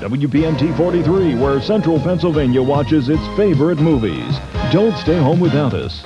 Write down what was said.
WPMT 43, where Central Pennsylvania watches its favorite movies. Don't stay home without us.